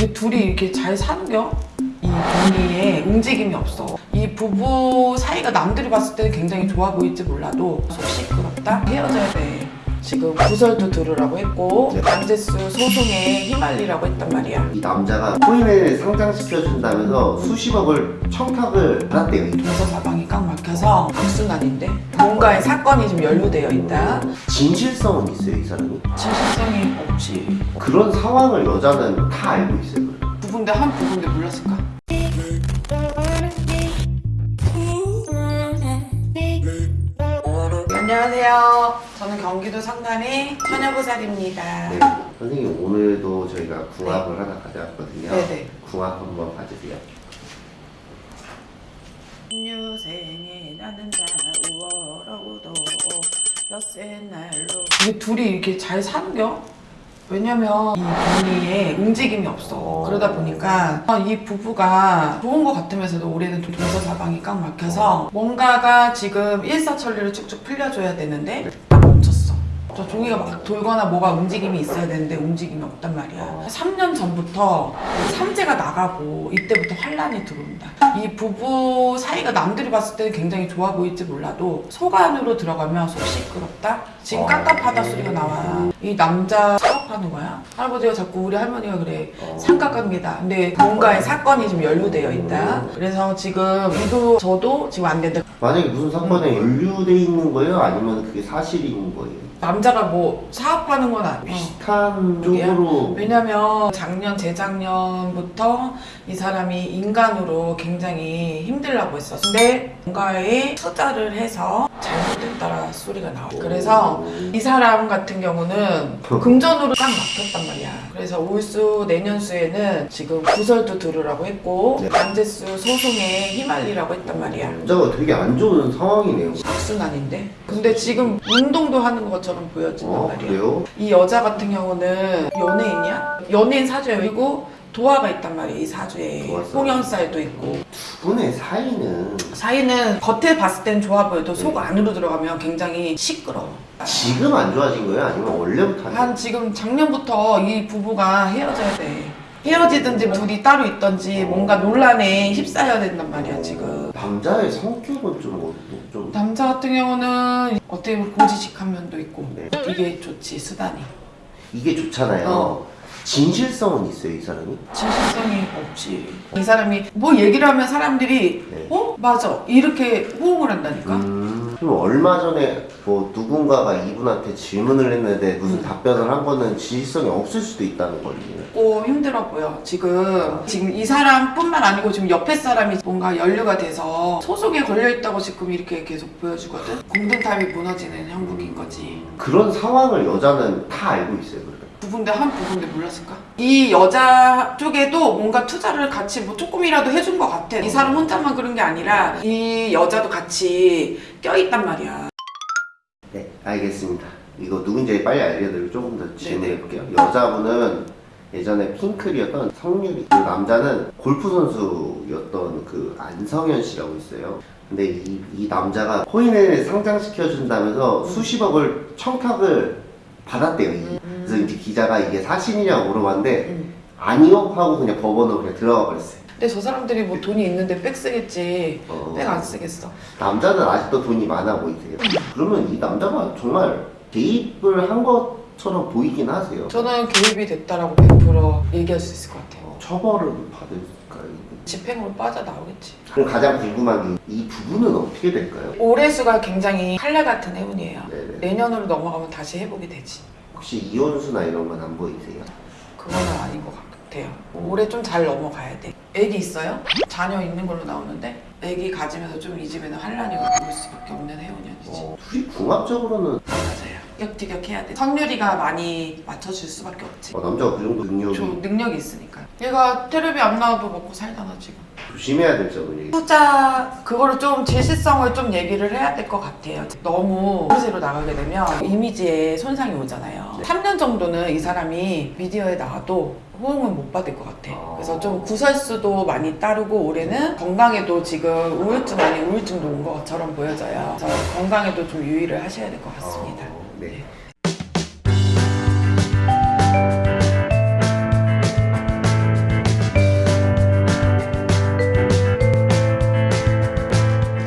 이 둘이 이렇게 잘 사는겨? 이 동리에 움직임이 없어. 이 부부 사이가 남들이 봤을 때는 굉장히 좋아 보일지 몰라도 속 시끄럽다? 헤어져야 돼. 지금 구설도 들으라고 했고 안제수 소송에 휘말리라고 했단 말이야. 이 남자가 코인을 상장시켜준다면서 수십억을 청탁을 받았대요. 동서 사방이 꽉 막혀서 악순환인데 뭔가의 사건이 좀 연루되어 있다. 진실성은 있어요, 이 사람이. 진실성이 없지. 그런 상황을 여자는 다 알고 있어요. 부부인데 한 부부인데 몰랐을까? 안녕하세요. 저는 경기도 성남의 처녀보살입니다. 네. 선생님 오늘도 저희가 궁합을 하나 가져왔거든요. 네네. 궁합 한번 봐주세요. 유생에 나는 자 우월하고도 엿새 날로 이게 둘이 이렇게 잘 사는겨? 왜냐면 이 동리에 움직임이 없어. 그러다 보니까 이 부부가 좋은 것 같으면서도 올해는 좀 동서사방이 꽉 막혀서 뭔가가 지금 일사천리로 쭉쭉 풀려줘야 되는데 딱 멈췄어. 저 종이가 막 돌거나 뭐가 움직임이 있어야 되는데 움직임이 없단 말이야. 3년 전부터 삼재가 나가고 이때부터 환란이 들어온다. 이 부부 사이가 남들이 봤을 때는 굉장히 좋아 보일지 몰라도 속 안으로 들어가면 속 시끄럽다? 지금 깝깝하다 소리가 나와 이 남자 사업하는 거야? 할아버지가 자꾸 우리 할머니가 그래. 삼각관계다. 근데 뭔가의 사건이 좀 연루되어 있다. 그래서 지금 이도 저도 지금 안 된다. 만약에 무슨 사건에 연루돼 있는 거예요? 아니면 그게 사실인 거예요? 남자가 뭐 사업하는 건 아니야. 비슷한 그게야? 쪽으로. 왜냐면 작년 재작년부터 이 사람이 인간으로 굉장히 힘들라고 했었어. 근데 뭔가에 투자를 해서 잘못됐다라 소리가 나와 그래서 이 사람 같은 경우는 금전으로 딱 막혔단 말이야 그래서 올수 내년수에는 지금 구설도 들으라고 했고 네. 안제수 소송에 휘말리라고 했단 말이야 남자가 되게 안 좋은 상황이네요. 악순환인데 근데 지금 운동도 하는 것처럼 보여진단 어, 말이야 그래요? 이 여자 같은 경우는 연예인이야? 연예인 사주에 그리고 도화가 있단 말이야 이 사주에 도화살. 홍연살도 있고 두 분의 사이는 사이는 겉에 봤을 땐 좋아 보여도 속 안으로 들어가면 굉장히 시끄러워 지금 안 좋아진 거예요? 아니면 원래부터 안 한 지금 작년부터 이 부부가 헤어져야 돼 헤어지든지 둘이 따로 있던지 뭔가 논란에 휩싸여야 된단 말이야 지금 남자의 성격은 좀, 어- 좀 남자 같은 경우는 어떻게 보면 고지식한 면도 있고 네. 이게 좋지 수단이 이게 좋잖아요. 어. 진실성은 있어요, 이 사람이? 진실성이 없지. 이 사람이 뭐 얘기를 하면 사람들이 네. 어? 맞아. 이렇게 호응을 한다니까? 음, 그럼 얼마 전에 뭐 누군가가 이분한테 질문을 했는데 음. 무슨 답변을 한 거는 진실성이 없을 수도 있다는 거예요. 고 힘들어 보여. 지금 지금 이 사람뿐만 아니고 지금 옆에 사람이 뭔가 연루가 돼서 소송에 걸려 있다고 지금 이렇게 계속 보여주거든. 공든탑이 무너지는 형국인 거지. 그런 상황을 여자는 다 알고 있어요, 그러니까. 부부인데 한 부부인데 몰랐을까? 이 여자 쪽에도 뭔가 투자를 같이 뭐 조금이라도 해준 것 같아. 이 사람 혼자만 그런 게 아니라 이 여자도 같이 껴있단 말이야. 네, 알겠습니다. 이거 누군지 빨리 알려드리고 조금 더 질문해 네네. 볼게요. 여자분은 예전에 핑클이었던 성유리, 그 남자는 골프 선수였던 그 안성현 씨라고 있어요. 근데 이, 이 남자가 코인을 상장시켜준다면서 수십억을 청탁을 받았대요. 이. 이제 기자가 이게 사실이냐고 물어봤는데 음. 아니요 하고 그냥 법원으로 그냥 들어가 버렸어요. 근데 저 사람들이 뭐 돈이 있는데 백 쓰겠지. 어. 백안 쓰겠어. 남자는 아직도 돈이 많아 보이세요. 그러면 이 남자가 정말 개입을 한 것처럼 보이긴 하세요. 저는 개입이 됐다라고 100% 얘기할 수 있을 것 같아요. 어, 처벌을 받을까요? 집행으로 빠져나오겠지. 그럼 가장 궁금한 게 이 부부는 어떻게 될까요? 올해 수가 굉장히 칼날 같은 해운이에요. 네네. 내년으로 넘어가면 다시 회복이 되지. 혹시 이혼수나 이런 건 안 보이세요? 그거는 아닌 것 같아요. 올해 좀 잘 넘어가야 돼. 애기 있어요? 자녀 있는 걸로 나오는데 애기 가지면서 좀 이 집에는 환란이 올 수밖에 없는 해운년이지. 어, 둘이 궁합적으로는 맞아요. 티격티격 해야 돼. 성률이가 많이 맞춰줄 수밖에 없지. 어, 남자가 그 정도 능력이 저 능력이 있으니까. 얘가 테레비 안 나와도 먹고 살잖아 지금. 조심해야 될 점은 투자 그거를 좀 제시성을 좀 얘기를 해야 될 것 같아요. 너무 허세로 나가게 되면 이미지에 손상이 오잖아요. 3년 정도는 이 사람이 미디어에 나와도 호응은 못 받을 것 같아. 그래서 좀 구설수도 많이 따르고 올해는 건강에도 지금 우울증 아닌 우울증도 온 것처럼 보여져요. 그래서 건강에도 좀 유의를 하셔야 될 것 같습니다. 어, 네.